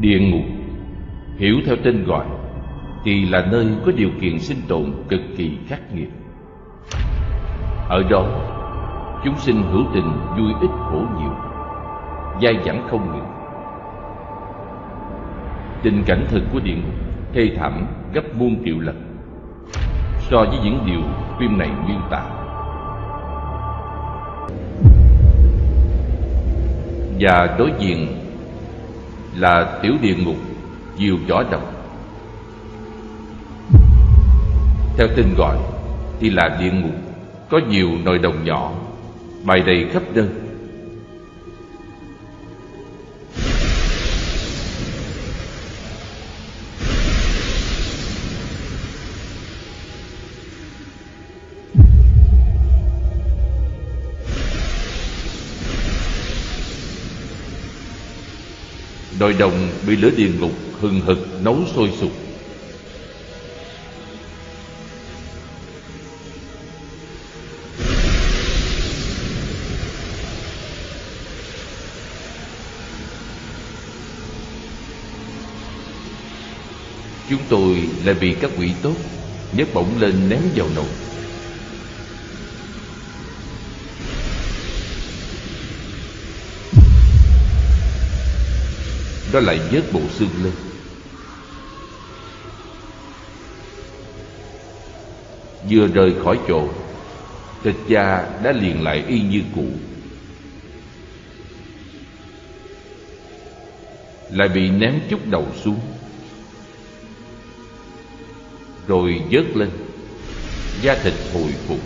Địa ngục. Hiểu theo tên gọi, Thì là nơi có điều kiện sinh tồn cực kỳ khắc nghiệt. Ở đó, Chúng sinh hữu tình vui ít khổ nhiều, Dai dẳng không ngừng. Tình cảnh thực của địa ngục Thê thảm gấp muôn triệu lần So với những điều phim này miêu tả. Và đối diện là tiểu địa ngục, diều võ độc. Theo tên gọi, thì là địa ngục, có nhiều nồi đồng nhỏ, bày đầy khắp nơi. Nồi đồng bị lửa địa ngục hừng hực nấu sôi sục. Chúng tôi lại bị các quỷ tốt nhấc bổng lên ném vào nồi. Nó lại vớt bộ xương lên. Vừa rời khỏi chỗ Thịt da đã liền lại y như cũ. Lại bị ném chút đầu xuống. Rồi vớt lên. Da thịt hồi phục.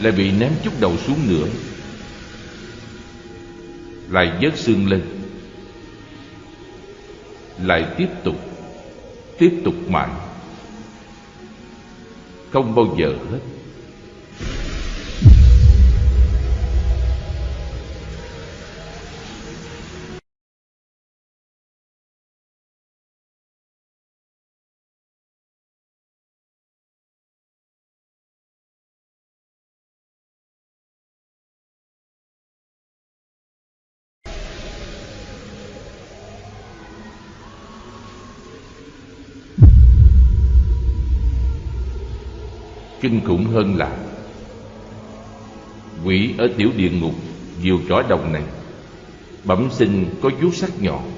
Lại bị ném chút đầu xuống nữa. Lại vớt xương lên. Lại tiếp tục Tiếp tục mãi. Không bao giờ hết. Kinh khủng hơn là Quỷ ở tiểu địa ngục Diều chó đồng này. Bẩm sinh có vuốt sắc nhọn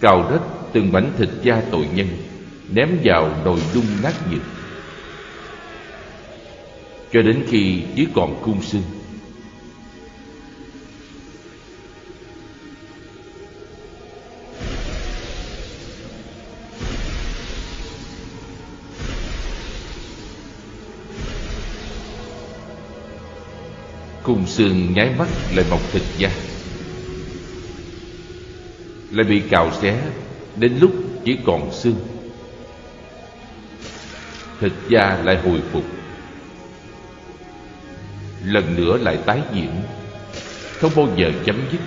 Cào đất từng mảnh thịt da tội nhân, Ném vào nồi đun nát nhiệt. Cho đến khi chỉ còn cung xương Khung xương nháy mắt lại mọc thịt da. Lại bị cào xé, Đến lúc chỉ còn xương. Thịt da lại hồi phục. Lần nữa lại tái diễn, Không bao giờ chấm dứt.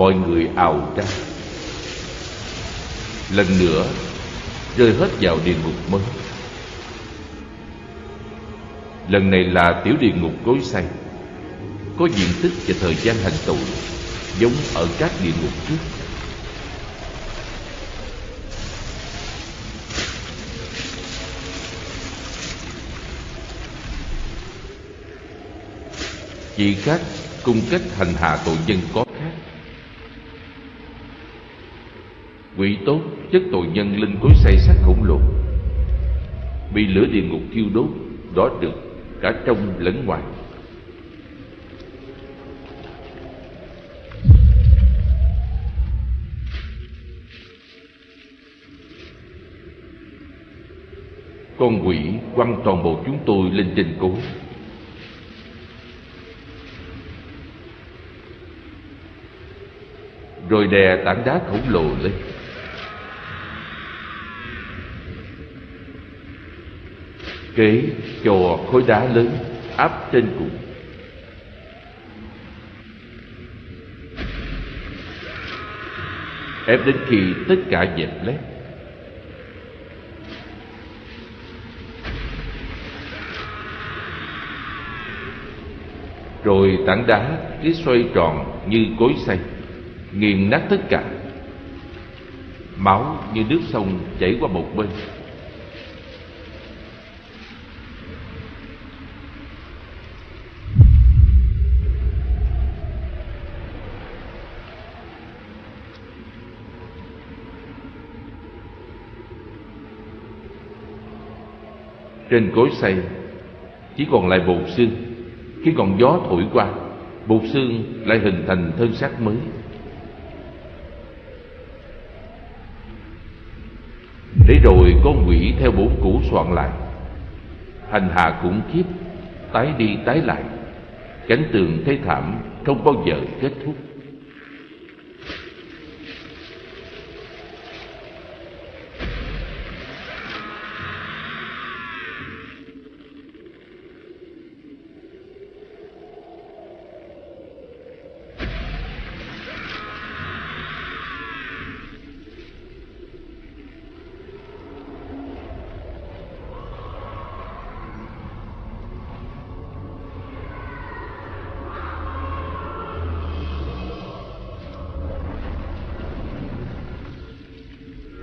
Mọi người ào ra Lần nữa, Rơi hết vào địa ngục mới. Lần này là tiểu địa ngục gối xay Có diện tích và thời gian hành tù Giống ở các địa ngục trước. Chỉ khác, cung cách hành hạ tội nhân có Ngụy tốt, chất tội nhân lên cối say sát khổng lồ. Bị lửa địa ngục thiêu đốt Đó được cả trong lẫn ngoài. Con quỷ quăng toàn bộ chúng tôi lên trên cố rồi đè tảng đá khổng lồ lên. Kế cho khối đá lớn, áp trên cùng ép đến khi tất cả dẹp lép. Rồi tảng đá cứ xoay tròn như cối xay, nghiền nát tất cả. Máu như nước sông chảy qua một bên. Trên cối xây chỉ còn lại bột xương. Khi còn gió thổi qua, bột xương lại hình thành thân xác mới. Để rồi con quỷ theo bốn cũ soạn lại. Hành hạ khủng khiếp, tái đi tái lại. Cảnh tượng thế thảm không bao giờ kết thúc.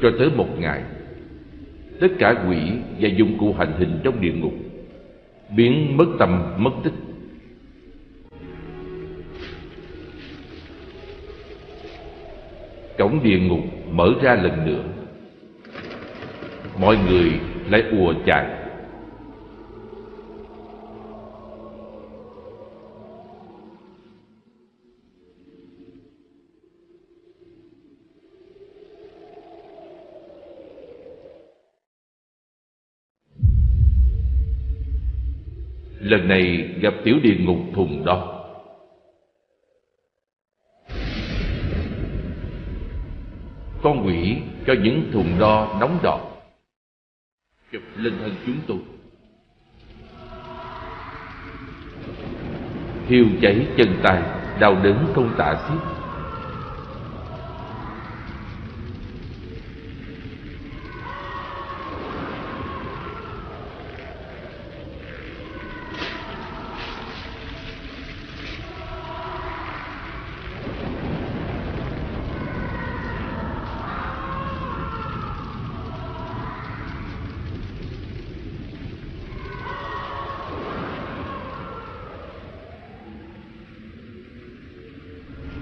Cho tới một ngày. Tất cả quỷ và dụng cụ hành hình trong địa ngục biến mất tâm mất tích. Cổng địa ngục mở ra lần nữa. Mọi người lại ùa chạy. Lần này gặp tiểu địa ngục thùng đo con quỷ cho những thùng đo nóng đỏ chụp lên thân chúng tôi. Thiêu cháy chân tay, đau đớn không tả xiết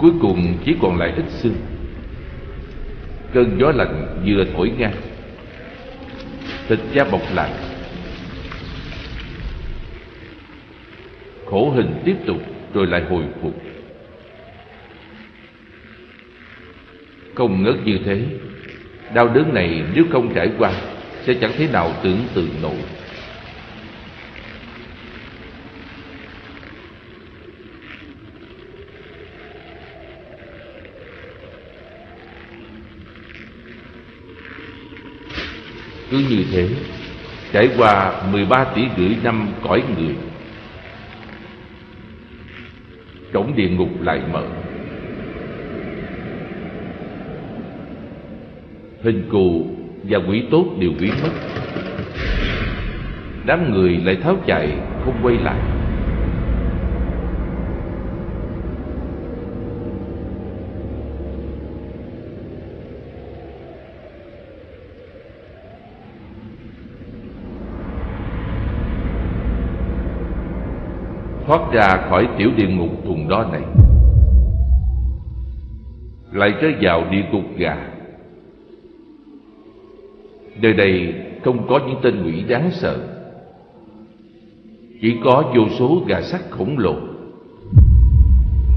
cuối cùng chỉ còn lại ít xương. Cơn gió lạnh vừa thổi ngang. Thịt da bọc lại. Khổ hình tiếp tục rồi lại hồi phục. Không ngớt như thế, đau đớn này nếu không trải qua, sẽ chẳng thế nào tưởng tượng nổi. Cứ như thế, trải qua 13 tỷ rưỡi năm cõi người cổng địa ngục lại mở. Hình cù và quỷ tốt đều biến mất. Đám người lại tháo chạy, không quay lại thoát ra khỏi tiểu địa ngục thùng đó này. Lại rơi vào địa ngục gà. Nơi đây không có những tên quỷ đáng sợ. Chỉ có vô số gà sắt khổng lồ.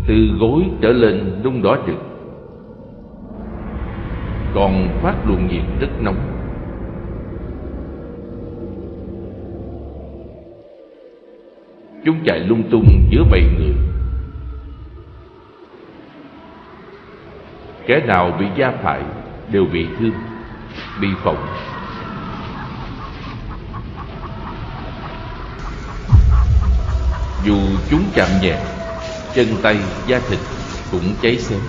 Từ gối trở lên nung đỏ rực. Còn phát luồng nhiệt rất nóng. Chúng chạy lung tung giữa bầy người. Kẻ nào bị gia phải đều bị thương Bị phỏng. Dù chúng chạm nhẹ Chân tay, da thịt cũng cháy xém.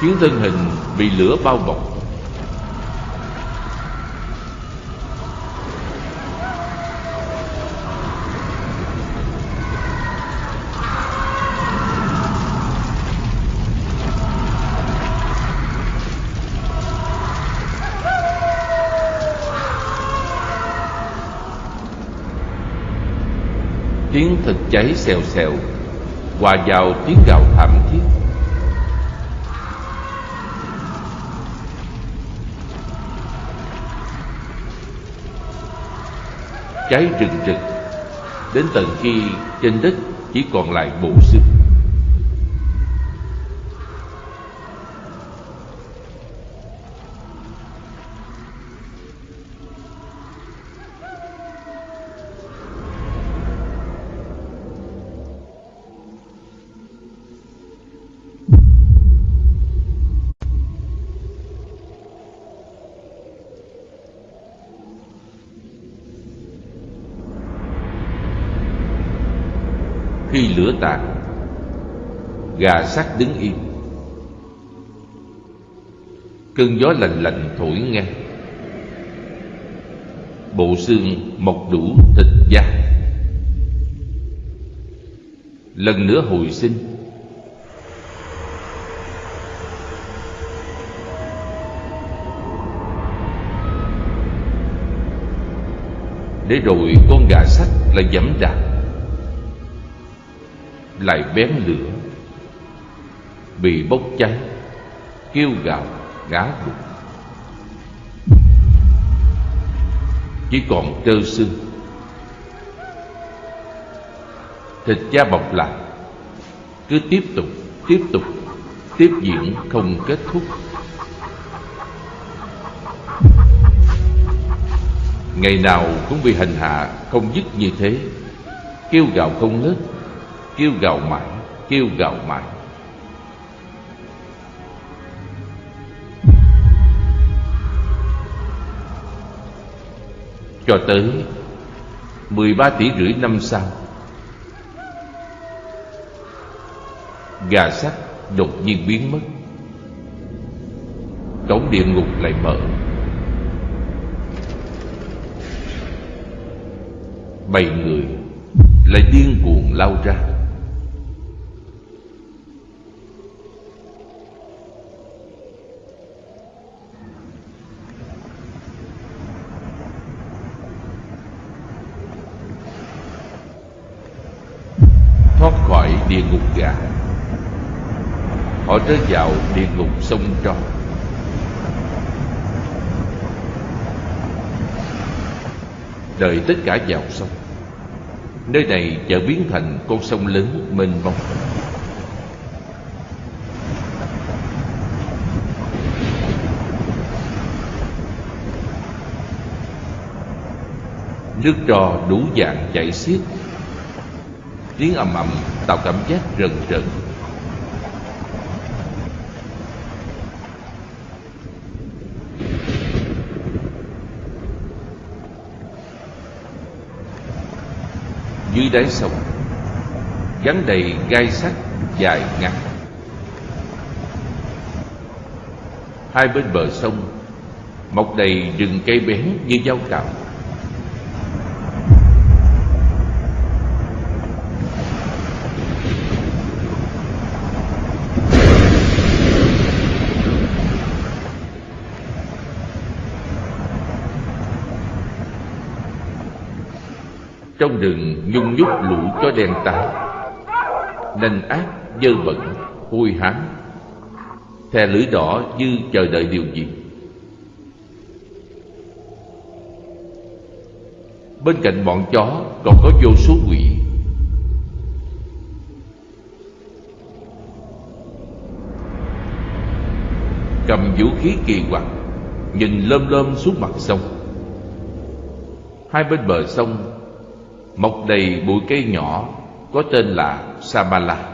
Khiến thân hình bị lửa bao bọc thực thịt cháy xèo xèo, hòa vào tiếng gào thảm thiết. Cháy rừng rực, đến tận khi trên đất chỉ còn lại bộ xương. Khi gà sắt đứng yên cơn gió lạnh lạnh thổi ngang. Bộ xương mọc đủ thịt da. Lần nữa hồi sinh. Để rồi con gà sắt lại dẫm đạp lại bén lửa. Bị bốc cháy, kêu gào, gá gục chỉ còn trơ xương. Thịt da bọc lại. Cứ tiếp tục tiếp tục, tiếp diễn không kết thúc. Ngày nào cũng bị hành hạ không dứt như thế. Kêu gào không ngớt kêu gào mãi, kêu gào mãi. Cho tới 13 tỷ rưỡi năm sau, gà sắt đột nhiên biến mất. Cổng địa ngục lại mở. Bảy người lại điên cuồng lao ra thoát khỏi địa ngục gà họ rơi vào địa ngục sông tro. Đợi tất cả vào sông, nơi này chợ biến thành con sông lớn mênh mông. Nước trò đủ dạng chảy xiết, tiếng ầm ầm tạo cảm giác rần rần đáy sông. Gắn đầy gai sắt dài ngắn hai bên bờ sông, mọc đầy rừng cây bén như dao cạo trong rừng nhung nhúc lũ chó đen tái nanh ác dơ bẩn, hôi hám. Thè lưỡi đỏ như chờ đợi điều gì. Bên cạnh bọn chó còn có vô số quỷ. Cầm vũ khí kỳ quặc, Nhìn lơm lơm xuống mặt sông. Hai bên bờ sông Mọc đầy bụi cây nhỏ, Có tên là Samala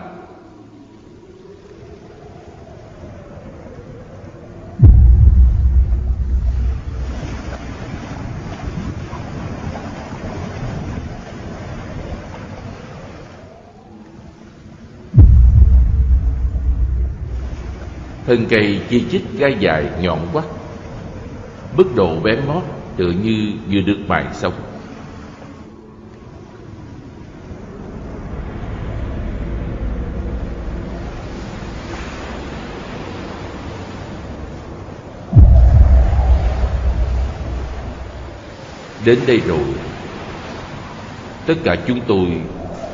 Thân cây chi chít gai dài nhọn quắt Mức độ bén mót tựa như vừa được mài xong. Đến đây rồi. Tất cả chúng tôi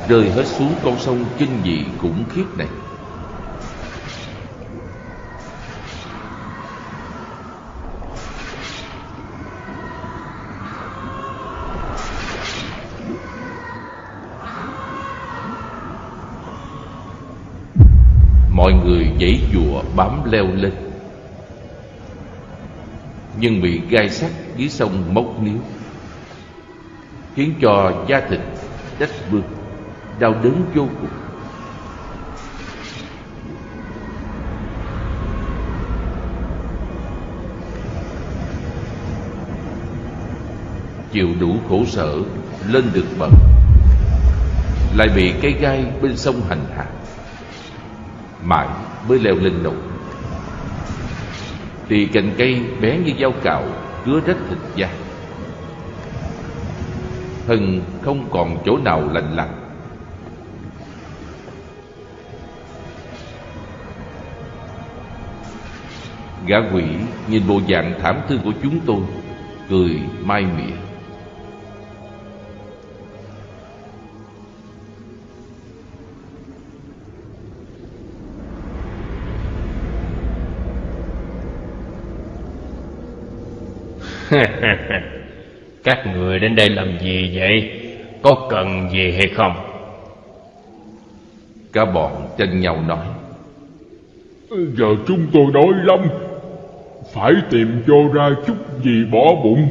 rơi hết xuống con sông kinh dị khủng khiếp này. Mọi người dãy dùa bám leo lên. Nhưng bị gai sắt dưới sông móc níu Khiến cho da thịt, đất bươm Đau đớn vô cùng. Chịu đủ khổ sở, Lên được bậc, Lại bị cây gai bên sông hành hạ, mãi mới leo lên nụ thì cành cây bé như dao cạo cứa rách thịt da thân không còn chỗ nào lành lặn. Gã quỷ nhìn bộ dạng thảm thương của chúng tôi, cười mai mỉa. Các người đến đây làm gì vậy? Có cần gì hay không? Cả bọn tranh nhau nói. Giờ chúng tôi đói lắm. Phải tìm cho ra chút gì bỏ bụng.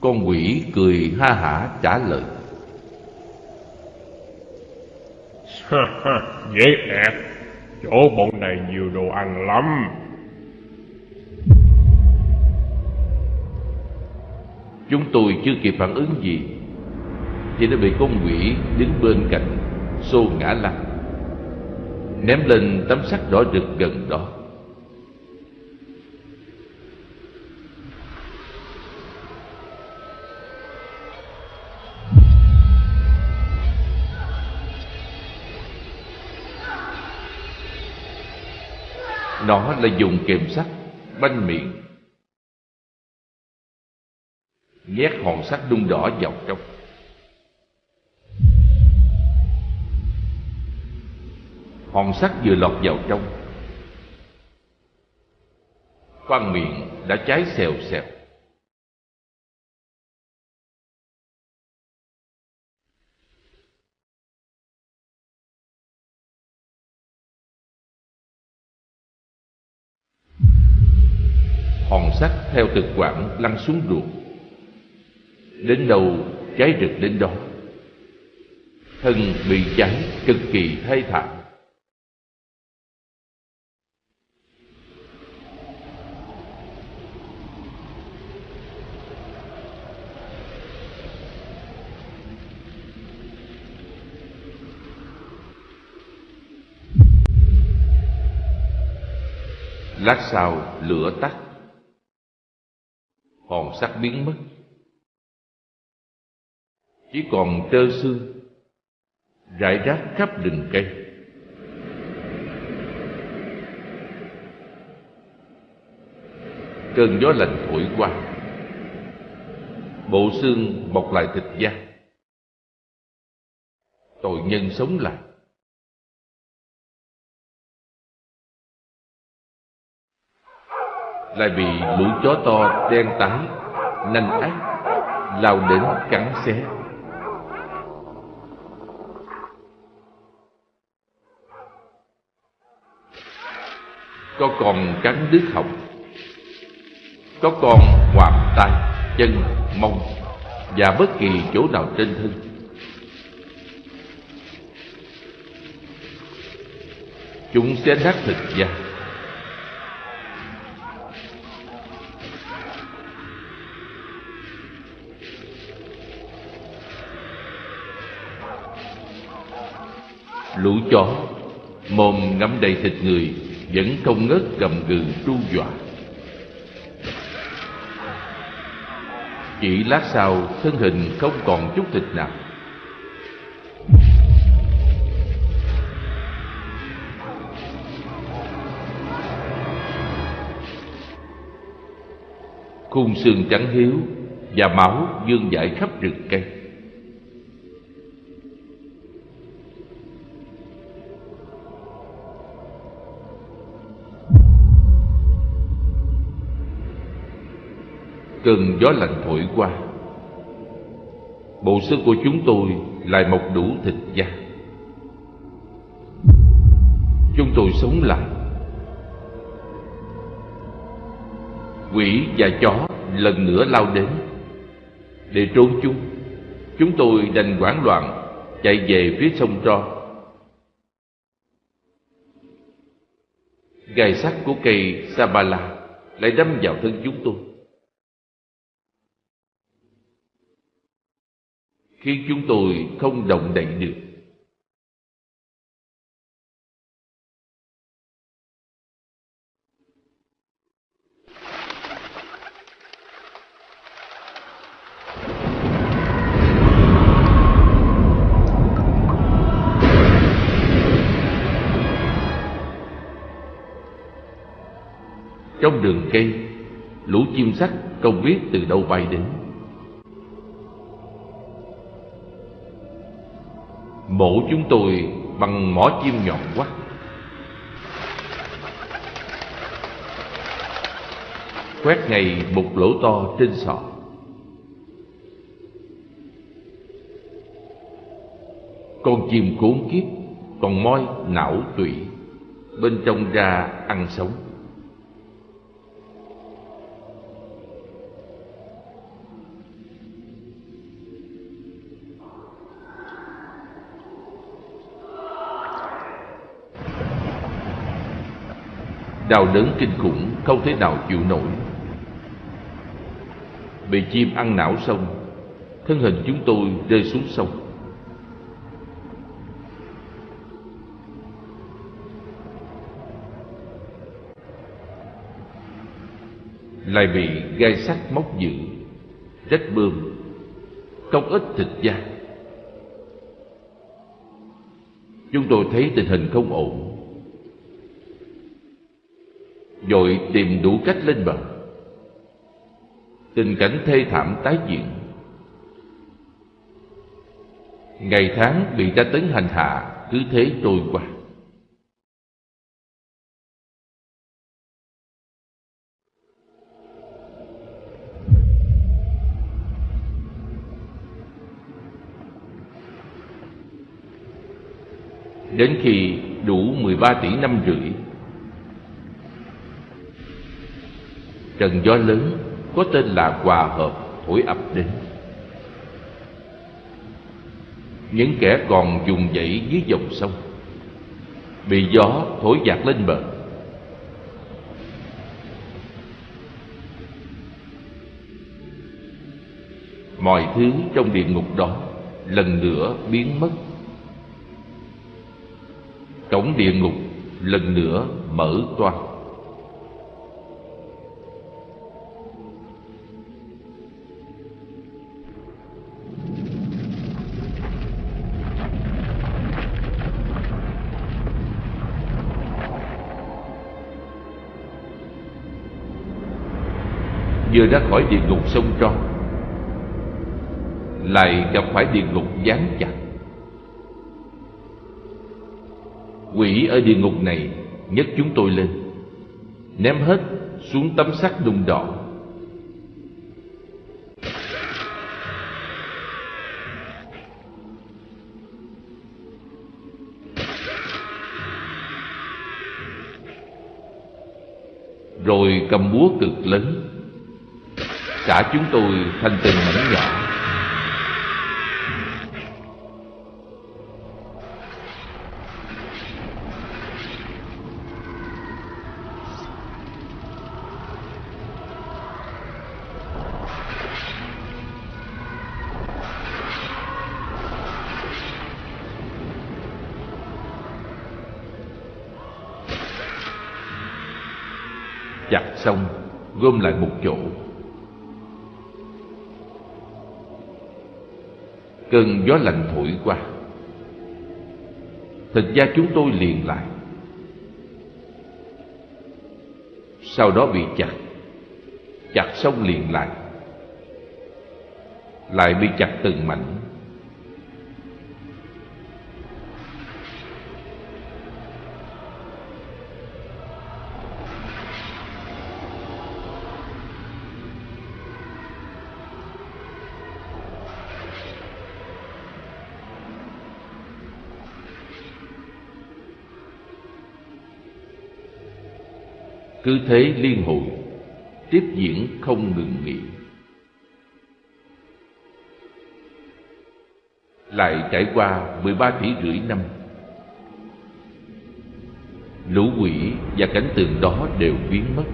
Con quỷ cười ha hả trả lời. Dễ ẹt Chỗ bọn này nhiều đồ ăn lắm Chúng tôi chưa kịp phản ứng gì. Thì đã bị con quỷ đứng bên cạnh, Xô ngã lăn. Ném lên tấm sắt đỏ rực gần đó. Nó là dùng kềm sắt, Banh miệng nhét hòn sắt đun đỏ vào trong. Hòn sắt vừa lọt vào trong. Khoang miệng đã cháy xèo xèo. Hòn sắt theo thực quản lăn xuống ruột đến đâu, cháy rực đến đó. Thân bị cháy cực kỳ thê thảm. Lát sau lửa tắt. Hòn sắt biến mất chỉ còn trơ xương rải rác khắp rừng cây. Cơn gió lạnh thổi qua, bộ xương bọc lại thịt da. Tội nhân sống lại. Lại bị lũ chó to đen tái, nanh ác, lao đến cắn xé. Có con cắn đứt họng. Có con ngoạm tay, chân, mông, và bất kỳ chỗ nào trên thân. Chúng sẽ nát thịt da. Lũ chó mồm ngắm đầy thịt người vẫn không ngớt gầm gừ tru dọa. Chỉ lát sau, thân hình không còn chút thịt nào. Khung xương trắng hiếu và máu dương dại khắp rừng cây. Cơn gió lạnh thổi qua. Bộ xương của chúng tôi lại mọc đủ thịt da. Chúng tôi sống lại. Quỷ và chó lần nữa lao đến để trốn chúng. Chúng tôi đành hoảng loạn chạy về phía sông tro. Gai sắt của cây sabala lại đâm vào thân chúng tôi. Khiến chúng tôi không động đậy được. Trong đường cây, lũ chim sắt không biết từ đâu bay đến. Mổ chúng tôi bằng mỏ chim nhọn quắt quét ngay một lỗ to trên sọ. Con chim cuốn kiếp còn moi não tụy bên trong ra ăn sống. Đau đớn kinh khủng không thể nào chịu nổi. Bị chim ăn não xong, thân hình chúng tôi rơi xuống sông. Lại bị gai sắt móc giữ, rách bươm, không ít thịt da. Chúng tôi thấy tình hình không ổn rồi tìm đủ cách lên bờ. Tình cảnh thê thảm tái diễn. Ngày tháng bị tra tấn hành hạ, cứ thế trôi qua. Đến khi đủ 13 tỷ năm rưỡi trận gió lớn, có tên là hòa hợp thổi ập đến. Những kẻ còn dùng dãy dưới dòng sông, bị gió thổi dạt lên bờ. Mọi thứ trong địa ngục đó lần nữa biến mất. Cổng địa ngục lần nữa mở toang. chưa ra khỏi địa ngục sông tro lại gặp phải địa ngục dán chặt. Quỷ ở địa ngục này nhấc chúng tôi lên, ném hết xuống tấm sắt đùng đỏ. Rồi cầm búa cực lớn Cả chúng tôi thành từng mảnh nhỏ chặt xong gom lại một chỗ. Cơn gió lạnh thổi qua. Thịt da chúng tôi liền lại. Sau đó bị chặt. Chặt xong liền lại. Lại bị chặt từng mảnh. Cứ thế liên hồi, tiếp diễn không ngừng nghỉ. Lại trải qua 13 tỷ rưỡi năm, lũ quỷ và cảnh tượng đó đều biến mất.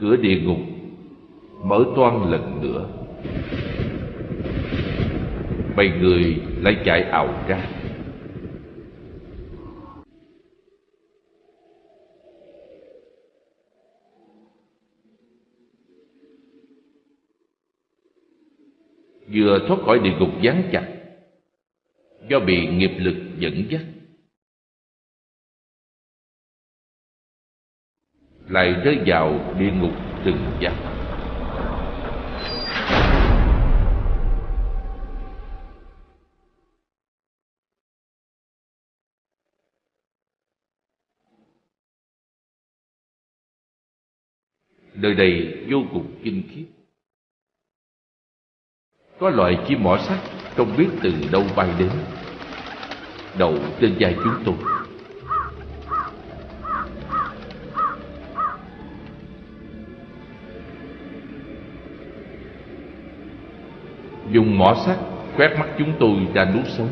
Cửa địa ngục mở toan lần nữa. Bầy người lại chạy ảo ra. Vừa thoát khỏi địa ngục gián chặt, do bị nghiệp lực dẫn dắt. Lại rơi vào địa ngục từng giặc. Nơi đây vô cùng kinh khiếp có loại chim mỏ sắt không biết từ đâu bay đến. Đậu trên vai chúng tôi. Dùng mỏ sắt quét mắt chúng tôi ra nuốt sống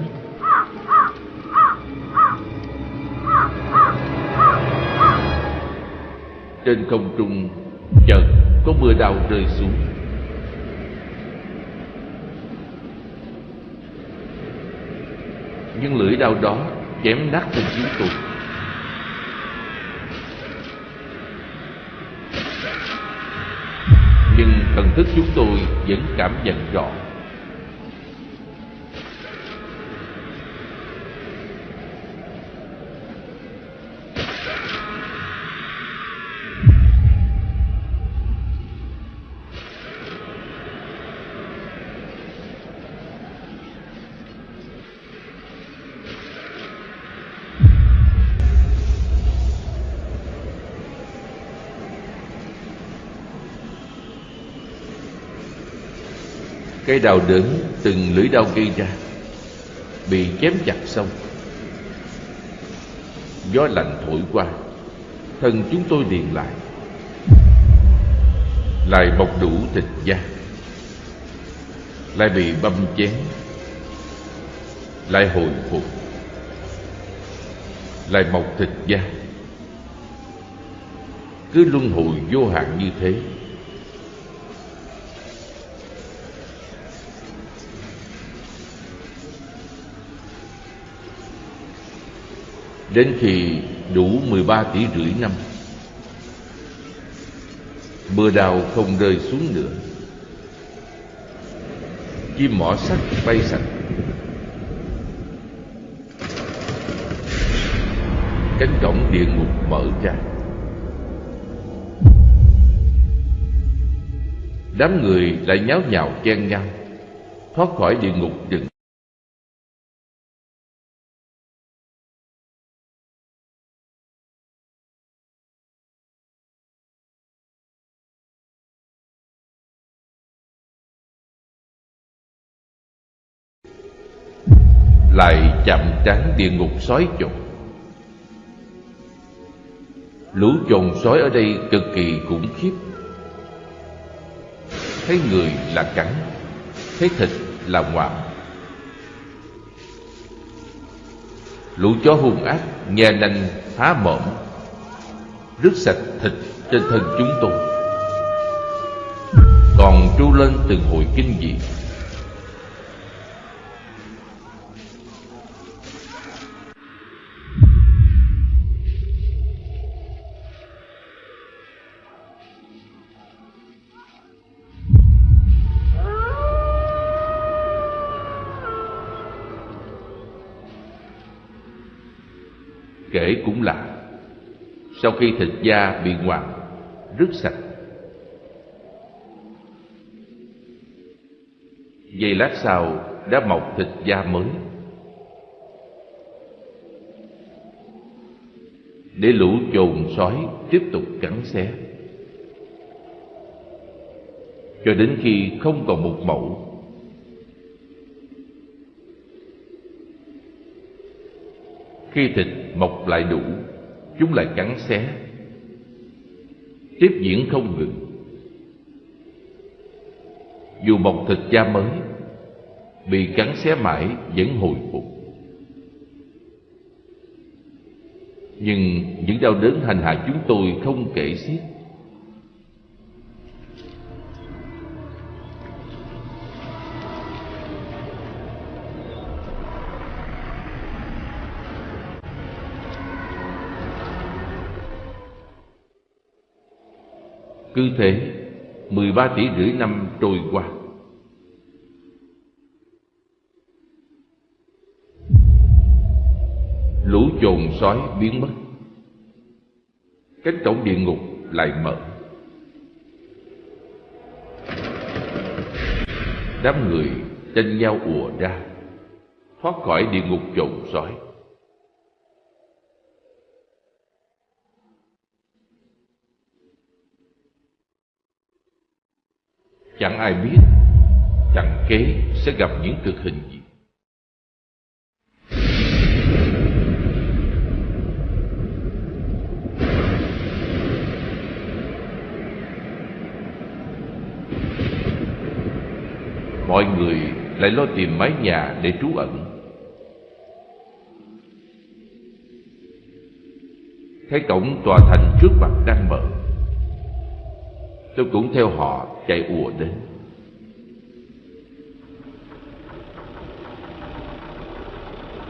Trên không trung, chợt có mưa đào rơi xuống. Nhưng lưỡi đau đó chém nát thân chúng tôi nhưng thần thức chúng tôi vẫn cảm nhận rõ. Cái đào đớn từng lưỡi đau gây ra Bị chém chặt xong. Gió lạnh thổi qua, Thân chúng tôi liền lại. Lại bọc đủ thịt da, Lại bị băm chén, Lại hồi phục, Lại mọc thịt da. Cứ luân hồi vô hạn như thế Đến khi đủ 13 tỷ rưỡi năm. Mưa đào không rơi xuống nữa. Chim mỏ sắt bay sạch. Cánh cổng địa ngục mở ra. Đám người lại nháo nhào chen nhau, Thoát khỏi địa ngục rừng. Lại chạm trán địa ngục sói chồn. Lũ chồn sói ở đây cực kỳ khủng khiếp. Thấy người là cắn, thấy thịt là ngoạm. Lũ chó hung ác nhe nanh phá mõm, rứt sạch thịt trên thân chúng tôi. Còn tru lên từng hồi kinh dị. Sau khi thịt da bị ngoạm rứt sạch. Giây lát sau, đã mọc thịt da mới. Để lũ chồn sói tiếp tục cắn xé. Cho đến khi không còn một mẫu. Khi thịt mọc lại đủ chúng lại cắn xé. Tiếp diễn không ngừng. Dù mọc thịt da mới, bị cắn xé mãi vẫn hồi phục. Nhưng những đau đớn hành hạ chúng tôi không kể xiết. Cứ thế 13 tỷ rưỡi năm trôi qua. Lũ chồn sói biến mất. Cánh cổng địa ngục lại mở. Đám người tranh nhau ùa ra, Thoát khỏi địa ngục chồn sói Chẳng ai biết Chẳng kế sẽ gặp những cực hình gì. Mọi người lại lo tìm mái nhà để trú ẩn. Thấy cổng tòa thành trước mặt đang mở Tôi cũng theo họ chạy ùa đến.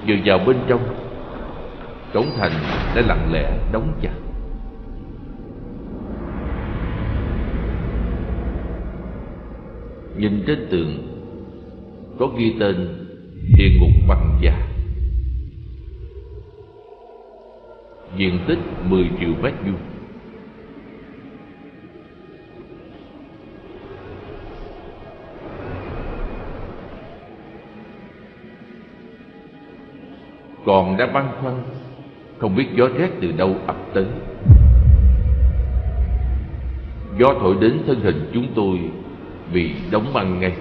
Vừa vào bên trong, Cổng thành đã lặng lẽ đóng chặt. Nhìn trên tường, Có ghi tên Địa ngục bằng da Diện tích 10 triệu mét vuông. Còn đang băn khoăn, không biết gió rét từ đâu ập tới. Gió thổi đến thân hình chúng tôi bị đóng băng ngay.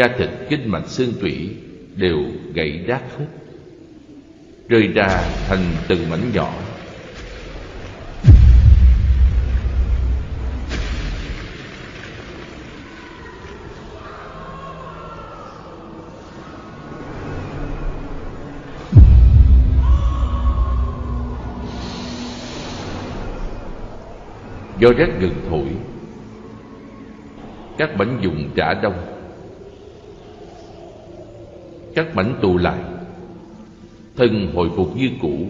Da thịt kinh mạch xương tủy đều gãy rác hết, rơi ra thành từng mảnh nhỏ. Do rét gừng thổi, các bánh dùng trả đông các mảnh tụ lại. Thân hồi phục như cũ.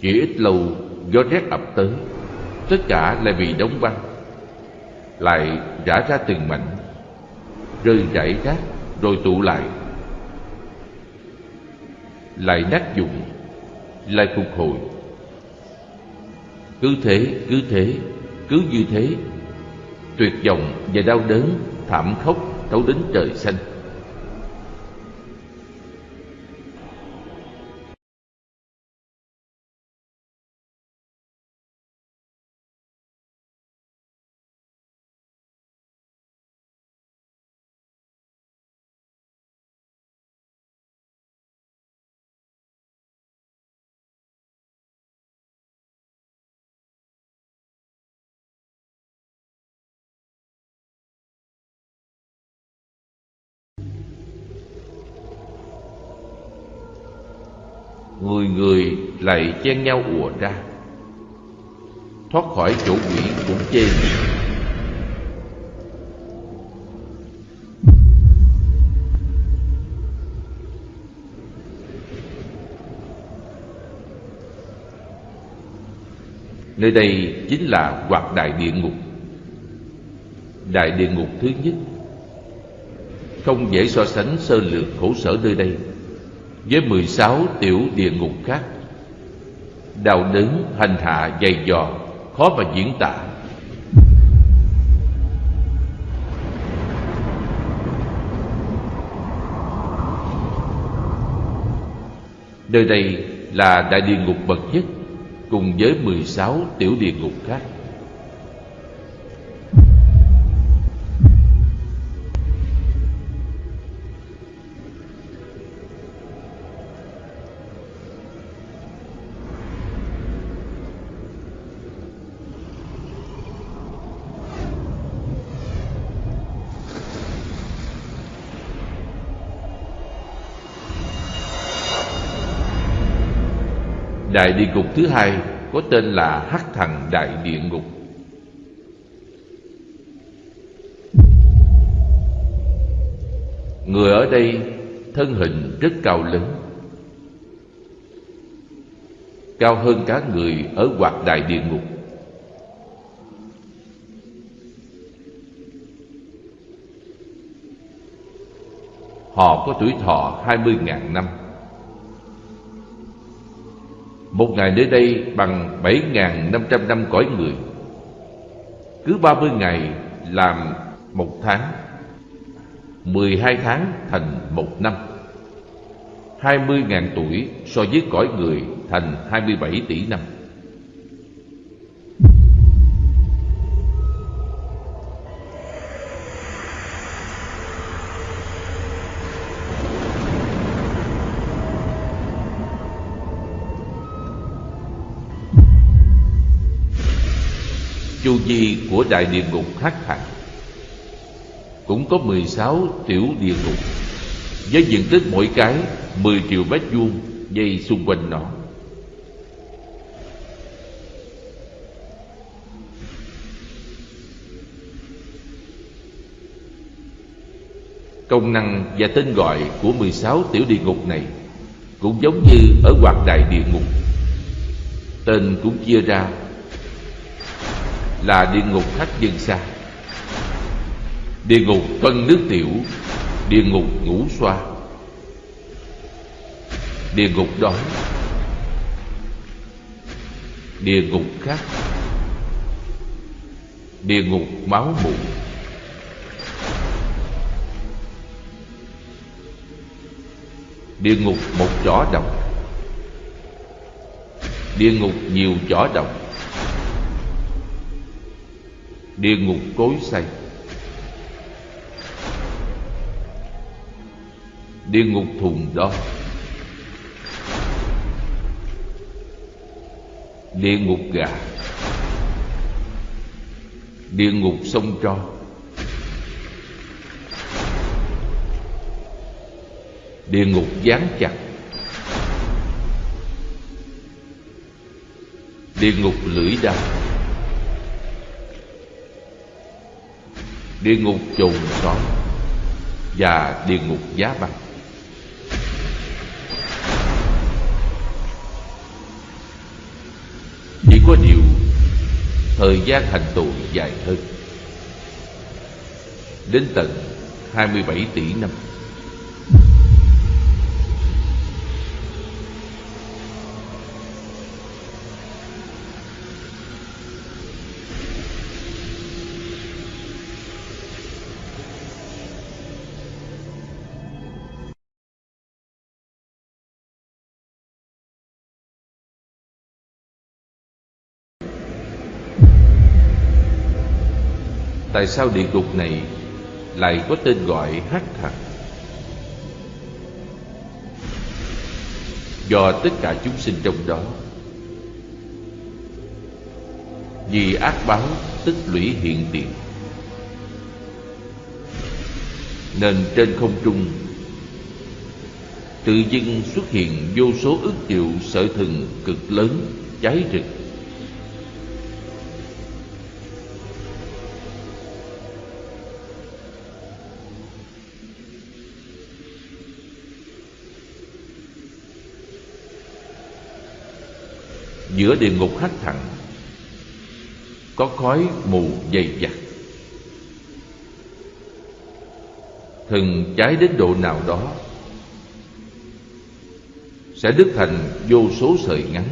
Chỉ ít lâu, gió rét ập tới. Tất cả lại bị đóng băng. Lại rã ra từng mảnh. Rơi rải rác, rồi tụ lại. Lại nát dụng, lại phục hồi. Cứ thế cứ thế cứ như thế. Tuyệt vọng và đau đớn thảm khốc thấu đến trời xanh. Lại chen nhau ùa ra. Thoát khỏi chỗ quỷ cũng chê Nơi đây chính là hoạt đại địa ngục. Đại địa ngục thứ nhất. Không dễ so sánh sơ lược khổ sở nơi đây với 16 tiểu địa ngục khác. Đau đớn, hành hạ, dày dò, khó mà diễn tả. Nơi đây là đại địa ngục bậc nhất cùng với 16 tiểu địa ngục khác. Đại địa ngục thứ hai có tên là Hắc Thần Đại Địa Ngục. Người ở đây thân hình rất cao lớn, Cao hơn cả người ở hoạt đại địa ngục Họ có tuổi thọ hai mươi ngàn năm một ngày nơi đây bằng 7.500 năm cõi người. Cứ 30 ngày làm một tháng 12 tháng thành một năm. 20.000 tuổi so với cõi người thành 27 tỷ năm. Vi của đại địa ngục hắc thành cũng có 16 tiểu địa ngục, với diện tích mỗi cái 10 triệu mét vuông dây xung quanh nó. Công năng và tên gọi của 16 tiểu địa ngục này cũng giống như ở hoạt đại địa ngục. Tên cũng chia ra là địa ngục khách dân xa. Địa ngục phân nước tiểu địa ngục ngủ xoa. Địa ngục đói địa ngục khác địa ngục máu mủ. Địa ngục một chỏ đồng, địa ngục nhiều chỏ đồng địa ngục cối xay địa ngục thùng đó địa ngục gà. Địa ngục sông tro. Địa ngục gián chặt. Địa ngục lưỡi đao. Địa ngục chồn sói và địa ngục giá băng chỉ có điều thời gian hành tù dài hơn, đến tận 27 tỷ năm. Tại sao địa ngục này lại có tên gọi hắc thật? Do tất cả chúng sinh trong đó, Vì ác báo tích lũy hiện tiền, Nên trên không trung Tự dưng xuất hiện vô số ức triệu sở thần cực lớn cháy rực. Giữa địa ngục hắt thẳng có khói mù dày đặc thần cháy đến độ nào đó, sẽ đứt thành vô số sợi ngắn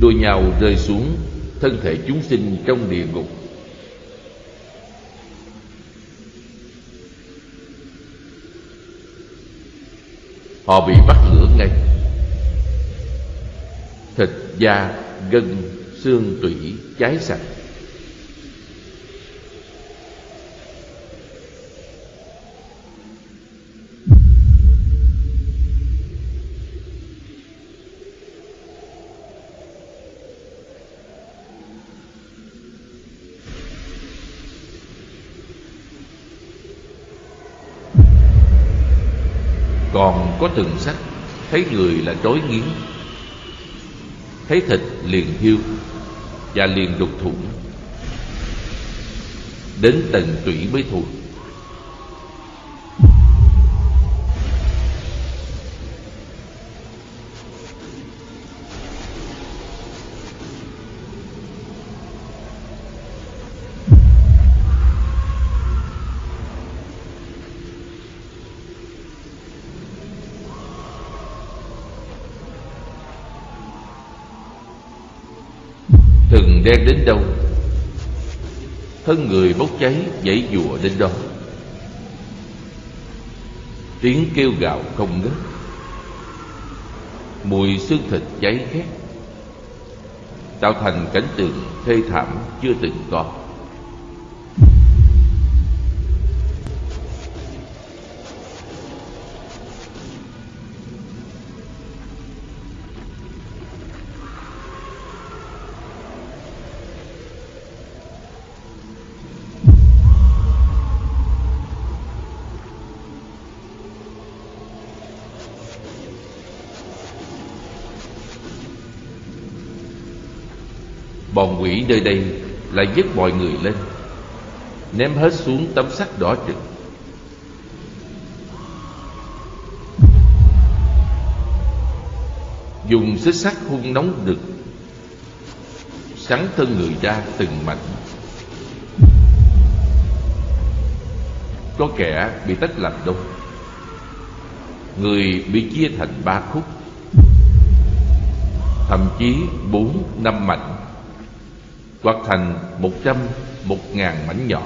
đua nhau rơi xuống, thân thể chúng sinh trong địa ngục. Họ bị bắt lửa ngay. Thịt da, gân, xương, tủy cháy sạch. Còn có từng sắc thấy người là trói nghiến. Thấy thịt liền hiu và liền đục thủng đến tận tủy mới thôi đâu Thân người bốc cháy dãy dùa đến đó. Tiếng kêu gào không ngớt. Mùi xương thịt cháy khét. Tạo thành cảnh tượng thê thảm chưa từng có. Bọn quỷ nơi đây lại dứt mọi người lên, Ném hết xuống tấm sắt đỏ trực Dùng xích sắt hung nóng đực, Sắn thân người ra từng mảnh. Có kẻ bị tách làm đôi Người bị chia thành ba khúc, Thậm chí bốn năm mảnh hoặc thành một trăm một ngàn mảnh nhỏ.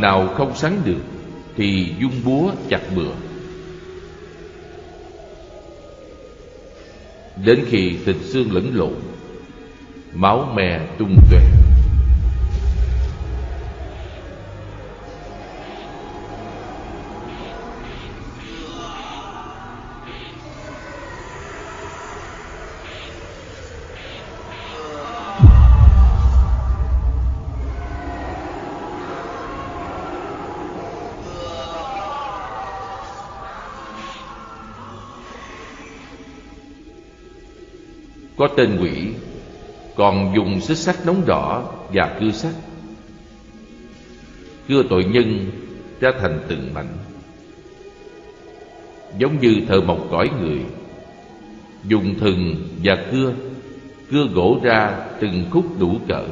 Nào không sắn được, Thì dung búa chặt bừa. Đến khi thịt xương lẫn lộn, Máu me tung tóe Có tên quỷ, Còn dùng xích sắt nóng đỏ Và cưa sắt. Cưa tội nhân ra thành từng mảnh. Giống như thợ mộc cõi người, Dùng thừng và cưa Cưa gỗ ra từng khúc đủ cỡ.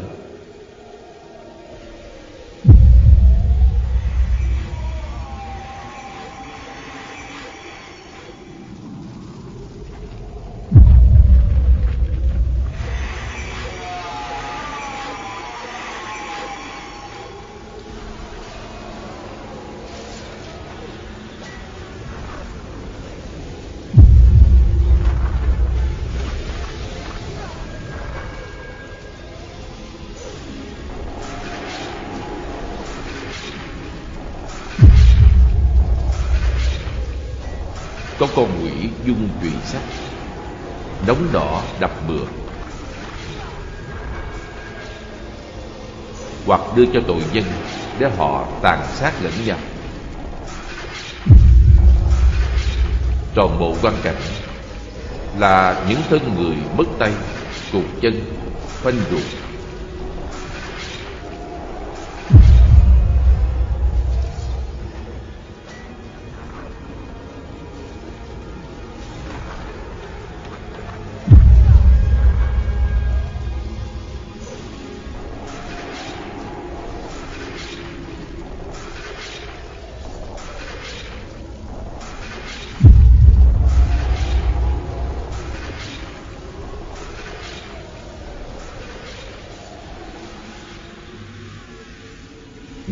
Đưa cho tội dân Để họ tàn sát lẫn nhau. Toàn bộ quan cảnh Là những thân người mất tay Cụt chân Phanh ruột.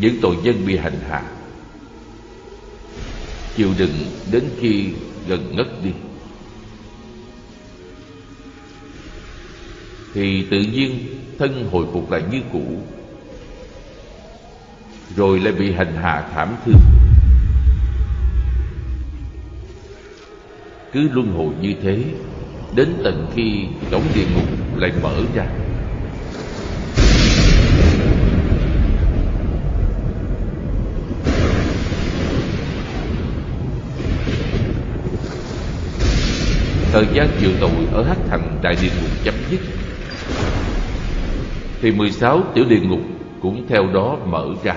Những tội nhân bị hành hạ. Chịu đựng đến khi gần ngất đi. Thì tự nhiên thân hồi phục lại như cũ, rồi lại bị hành hạ thảm thương. Cứ luân hồi như thế, đến tận khi cổng địa ngục lại mở ra. Thời gian chịu tội ở Hắc Thành Đại Địa Ngục chấm dứt. Thì 16 tiểu địa ngục cũng theo đó mở ra.